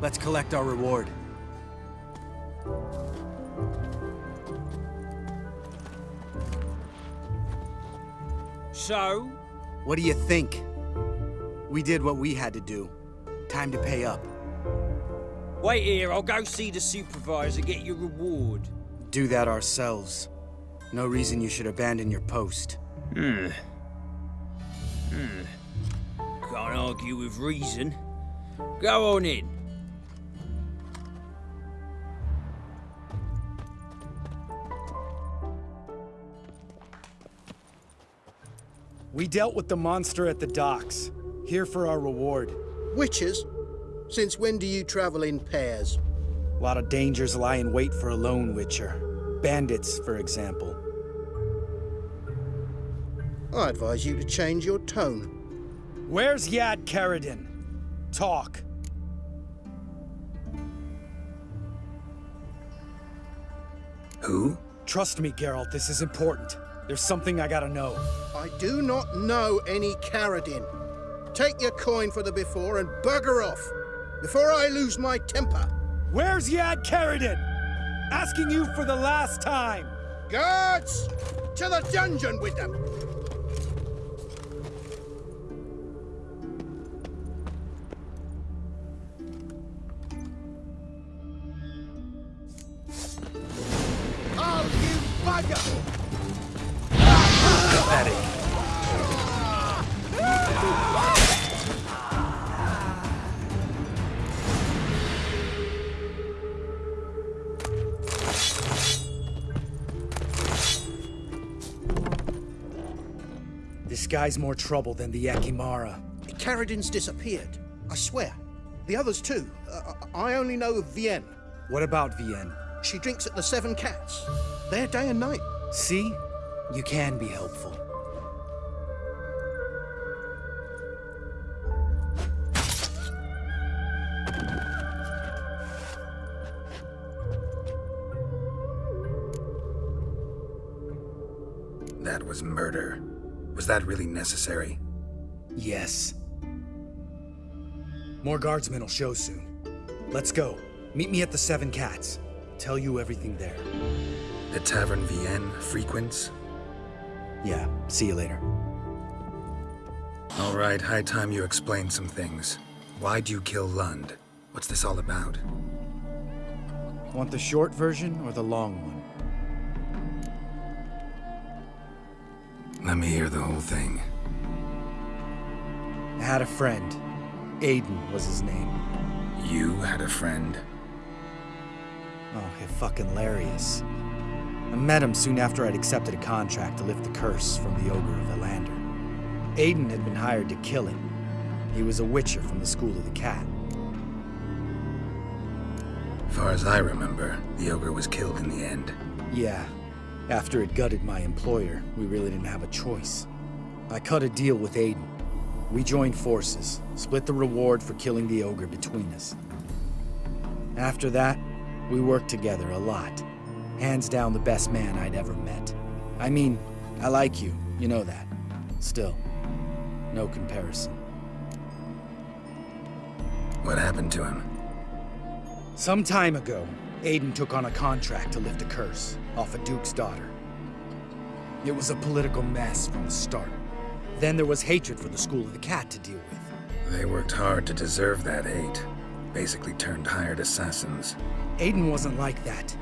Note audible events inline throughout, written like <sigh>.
Let's collect our reward. So? What do you think? We did what we had to do. Time to pay up. Wait here, I'll go see the supervisor, get your reward. Do that ourselves. No reason you should abandon your post. Hmm. Hmm. Can't argue with reason. Go on in. We dealt with the monster at the docks. Here for our reward. Witches? Since when do you travel in pairs? A lot of dangers lie in wait for a lone witcher. Bandits, for example. I advise you to change your tone. Where's Yad Karadin? Talk. Who? Trust me, Geralt, this is important. There's something I gotta know. I do not know any Karadin. Take your coin for the before and bugger off, before I lose my temper. Where's Yad Karadin? Asking you for the last time. Guards! To the dungeon with them! Guy's more trouble than the ekimmara. Karadin's disappeared. I swear. The others too. Uh, I only know of Vienne. What about Vienne? She drinks at the Seven Cats. There day and night. See? You can be helpful. That was murder. Was that really necessary? Yes. More guardsmen will show soon. Let's go. Meet me at the Seven Cats. Tell you everything there. The Tavern Vienne frequents? Yeah, see you later. All right, high time you explain some things. Why'd you kill Lund? What's this all about? Want the short version or the long one? Let me hear the whole thing. I had a friend. Aiden was his name. You had a friend? Oh, he fucking hilarious. I met him soon after I'd accepted a contract to lift the curse from the Ogre of Ellander. Aiden had been hired to kill him. He was a witcher from the School of the Cat. Far as I remember, the ogre was killed in the end. Yeah. After it gutted my employer, we really didn't have a choice. I cut a deal with Aiden. We joined forces, split the reward for killing the ogre between us. After that, we worked together a lot. Hands down the best man I'd ever met. I mean, I like you, you know that. Still, no comparison. What happened to him? Some time ago, Aiden took on a contract to lift a curse off a duke's daughter. It was a political mess from the start. Then there was hatred for the School of the Cat to deal with. They worked hard to deserve that hate. Basically turned hired assassins. Aiden wasn't like that.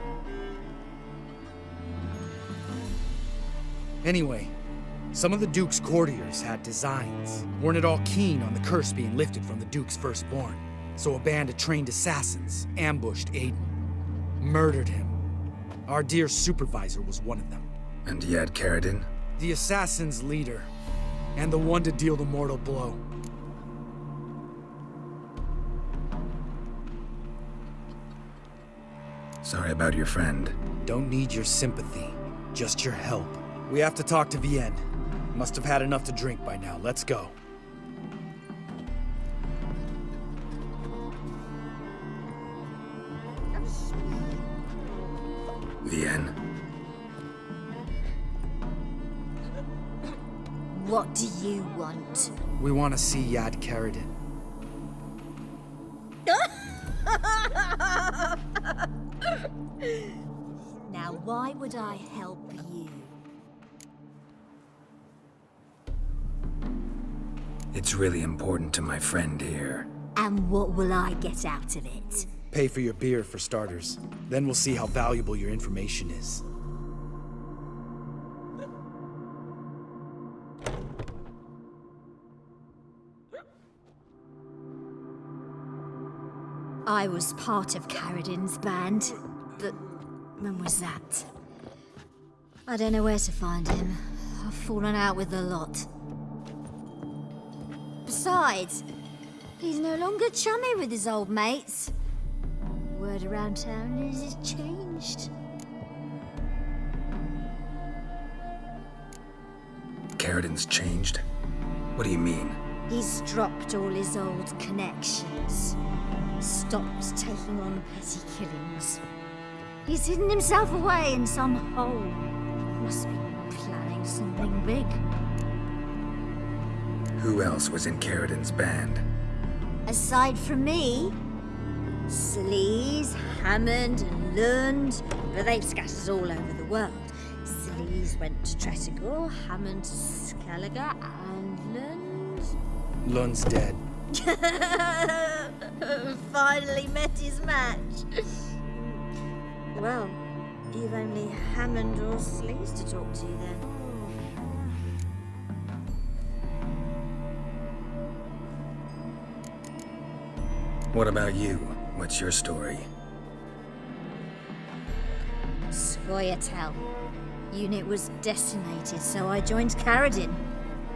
Anyway, some of the Duke's courtiers had designs. Weren't at all keen on the curse being lifted from the Duke's firstborn. So a band of trained assassins ambushed Aiden. Murdered him. Our dear supervisor was one of them. And Yad Karadin? The assassin's leader. And the one to deal the mortal blow. Sorry about your friend. Don't need your sympathy, just your help. We have to talk to Vienne. Must have had enough to drink by now. Let's go. Do you want? We want to see Yad Karadin. <laughs> now, why would I help you? It's really important to my friend here. And what will I get out of it? Pay for your beer, for starters. Then we'll see how valuable your information is. I was part of Karadin's band, but when was that? I don't know where to find him. I've fallen out with the lot. Besides, he's no longer chummy with his old mates. Word around town is he's changed. Karadin's changed? What do you mean? He's dropped all his old connections. Stopped taking on petty killings. He's hidden himself away in some hole. Must be planning something big. Who else was in Karadin's band? Aside from me, Sleaze, Hammond, and Lund, but they've scattered all over the world. Sleaze went to Tretogor, Hammond to Skellige, and Lund... Lund's dead. <laughs> <laughs> Finally met his match. well, you've only Hammond or Sleaze to talk to then. What about you? What's your story? Scoia'tael. Unit was decimated, so I joined Karadin.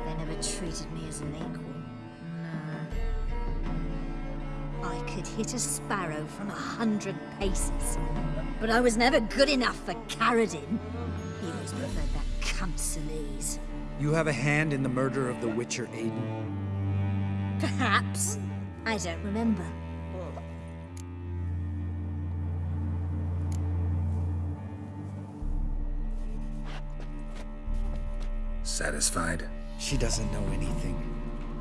They never treated me as an equal. Could hit a sparrow from a hundred paces, but I was never good enough for Karadin. He always preferred that cunt Sleaze. You have a hand in the murder of the Witcher Aiden? Perhaps. I don't remember. Satisfied? She doesn't know anything.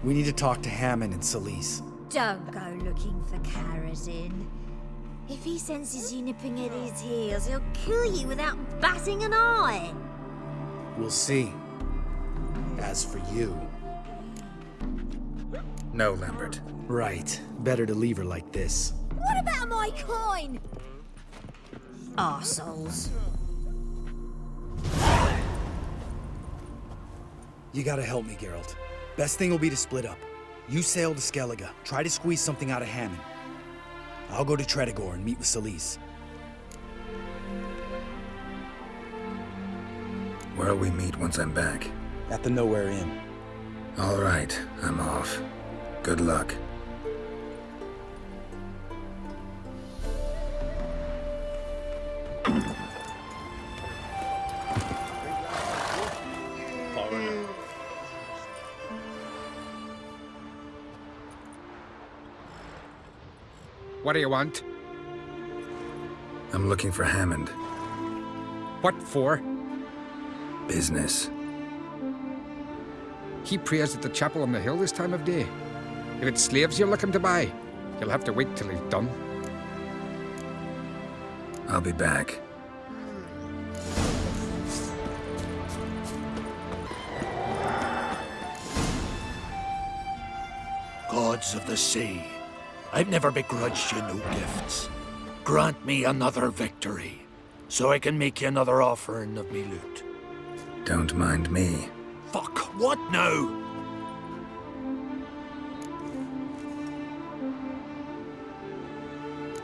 We need to talk to Hammond and Solis. Don't go looking for Karadin. If he senses you nipping at his heels, he'll kill you without batting an eye. We'll see. As for you... No, Lambert. Right. Better to leave her like this. What about my coin? Arseholes. You gotta help me, Geralt. Best thing will be to split up. You sail to Skellige, try to squeeze something out of Hammond. I'll go to Tretogor and meet with Solis. Where'll we meet once I'm back? At the Nowhere Inn. All right, I'm off. Good luck. What do you want? I'm looking for Hammond. What for? Business. He prays at the chapel on the hill this time of day. If it's slaves you're looking to buy, you'll have to wait till he's done. I'll be back. Gods of the sea, I've never begrudged you no gifts. Grant me another victory, so I can make you another offering of me loot. Don't mind me. Fuck, what now?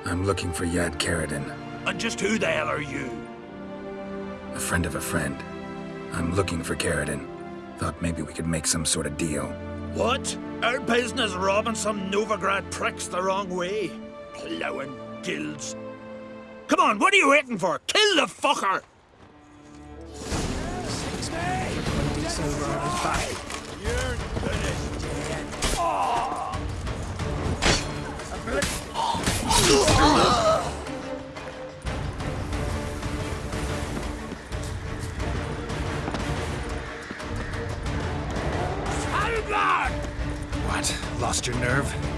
I'm looking for Yad Karadin, And just who the hell are you? a friend of a friend. I'm looking for Karadin. Thought maybe we could make some sort of deal. What? Our business robbing some Novigrad pricks the wrong way? Plowing guilds. Come on, what are you waiting for? Kill the fucker! What? <laughs> Lost your nerve?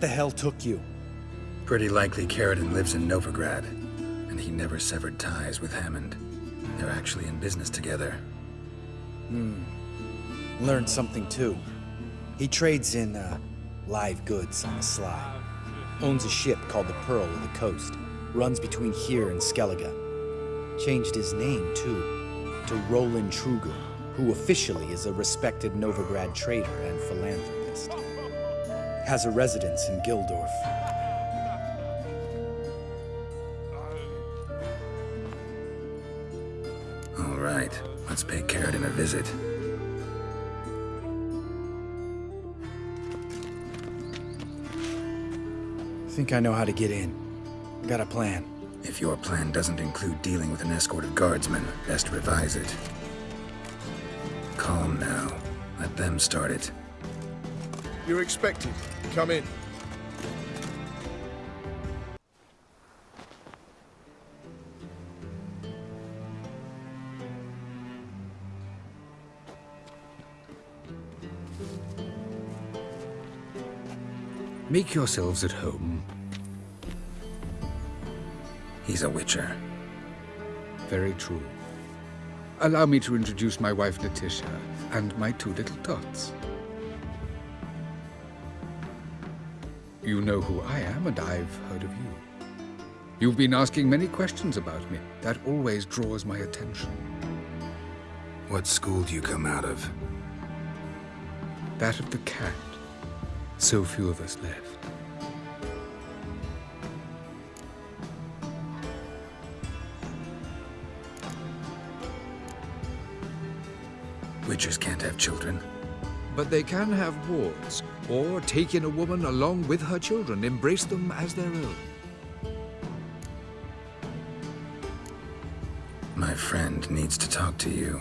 What the hell took you? Pretty likely Karadin lives in Novigrad, and he never severed ties with Hammond. They're actually in business together. Hmm. Learned something too. He trades in, uh, live goods on the sly. Owns a ship called the Pearl of the Coast. Runs between here and Skellige. Changed his name, too, to Roland Truger, who officially is a respected Novigrad trader and philanthropist. Has a residence in Gildorf. All right, let's pay Karadin a visit. I Think I know how to get in. I Got a plan. If your plan doesn't include dealing with an escort of guardsmen, best revise it. Calm now. Let them start it. You're expected. Come in. Make yourselves at home. He's a witcher. Very true. Allow me to introduce my wife Letitia and my two little tots. You know who I am, and I've heard of you. You've been asking many questions about me. That always draws my attention. What school do you come out of? That of the cat. So few of us left. Witches can't have children. But they can have wards, or take in a woman along with her children, embrace them as their own. My friend needs to talk to you.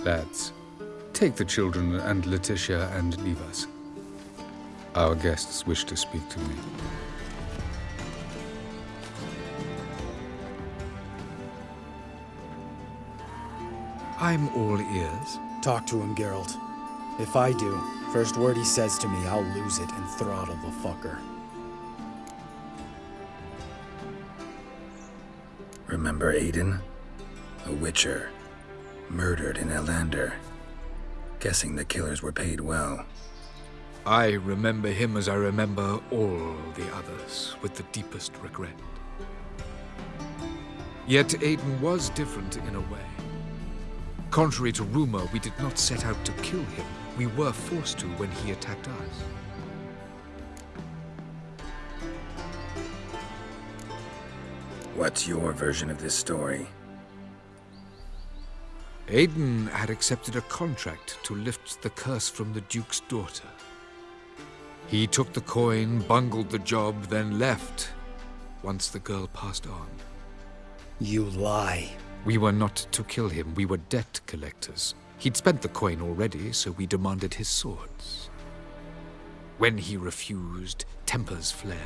Lads, take the children and Letitia and leave us. Our guests wish to speak to me. I'm all ears. Talk to him, Geralt. If I do, first word he says to me, I'll lose it and throttle the fucker. Remember Aiden? A witcher. Murdered in Ellander. Guessing the killers were paid well. I remember him as I remember all the others, with the deepest regret. Yet Aiden was different in a way. Contrary to rumor, we did not set out to kill him. We were forced to when he attacked us. What's your version of this story? Aiden had accepted a contract to lift the curse from the Duke's daughter. He took the coin, bungled the job, then left once the girl passed on. You lie. We were not to kill him, we were debt collectors. He'd spent the coin already, so we demanded his swords. When he refused, tempers flared.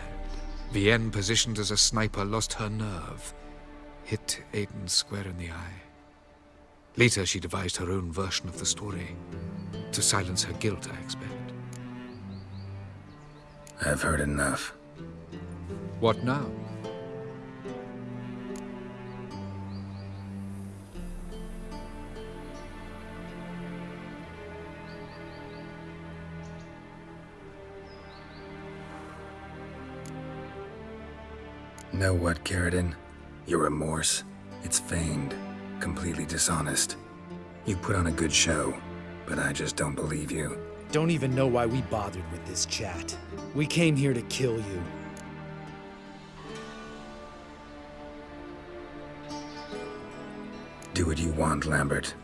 Vienne, positioned as a sniper, lost her nerve. Hit Aiden square in the eye. Later, she devised her own version of the story. To silence her guilt, I expect. I've heard enough. What now? Know what, Karadin? Your remorse? It's feigned. Completely dishonest. You put on a good show, but I just don't believe you. Don't even know why we bothered with this chat. We came here to kill you. Do what you want, Lambert.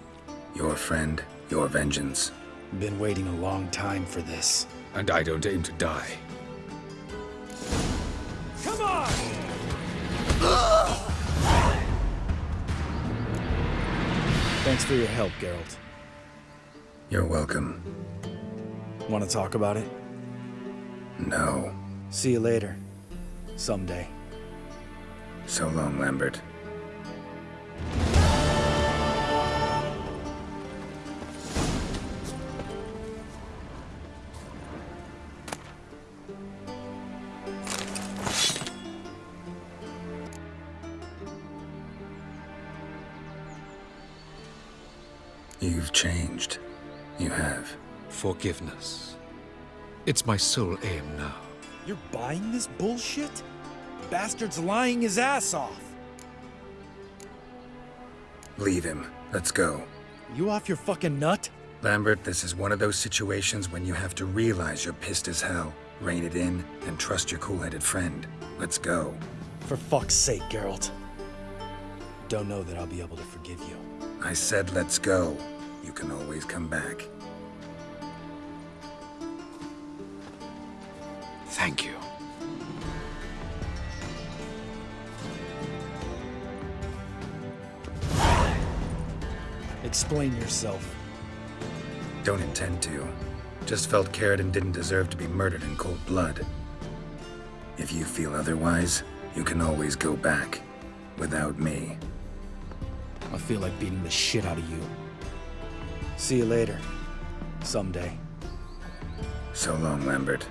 Your friend, your vengeance. Been waiting a long time for this. And I don't aim to die. Thanks for your help, Geralt. You're welcome. Want to talk about it? No. See you later. Someday. So long, Lambert. You've changed. You have. Forgiveness. It's my sole aim now. You're buying this bullshit? Bastard's lying his ass off. Leave him. Let's go. You off your fucking nut? Lambert, this is one of those situations when you have to realize you're pissed as hell, rein it in, and trust your cool-headed friend. Let's go. For fuck's sake, Geralt. Don't know that I'll be able to forgive you. I said let's go. You can always come back. Thank you. Explain yourself. Don't intend to. Just felt Karadin didn't deserve to be murdered in cold blood. If you feel otherwise, you can always go back. Without me. I feel like beating the shit out of you. See you later. Someday. So long, Lambert.